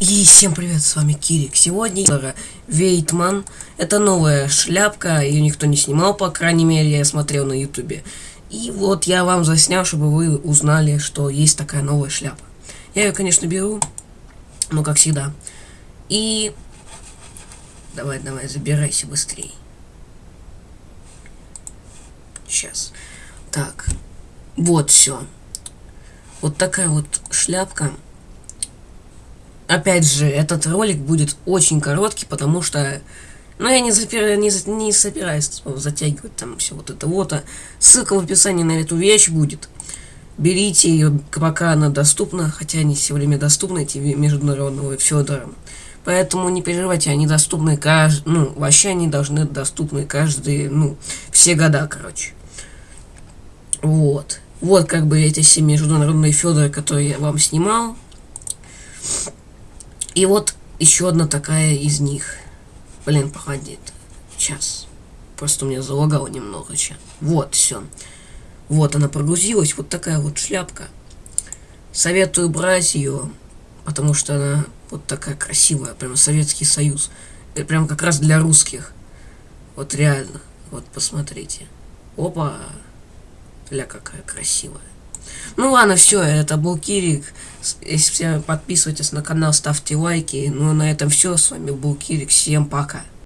И всем привет, с вами Кирик. Сегодня Вейтман. Это новая шляпка, ее никто не снимал, по крайней мере, я смотрел на ютубе. И вот я вам заснял, чтобы вы узнали, что есть такая новая шляпа. Я ее, конечно, беру, но как всегда. И... Давай, давай, забирайся быстрее. Сейчас. Так. Вот все. Вот такая вот шляпка опять же, этот ролик будет очень короткий, потому что, ну, я не, запира, не, не собираюсь затягивать там все вот это вот. А ссылка в описании на эту вещь будет. Берите ее, пока она доступна, хотя они все время доступны, эти международного Федора. Поэтому не переживайте, они доступны каждый, ну, вообще они должны доступны каждые, ну, все года, короче. Вот. Вот как бы эти все международные Федоры, которые я вам снимал. И вот еще одна такая из них. Блин, погоди. Сейчас. Просто у меня залагало немного сейчас. Вот, все. Вот она прогрузилась. Вот такая вот шляпка. Советую брать ее, потому что она вот такая красивая. Прям Советский Союз. Прям как раз для русских. Вот реально. Вот посмотрите. Опа. Ля какая красивая. Ну ладно, все, это был Кирик. Если все подписывайтесь на канал, ставьте лайки. Ну на этом все. С вами был Кирик. Всем пока.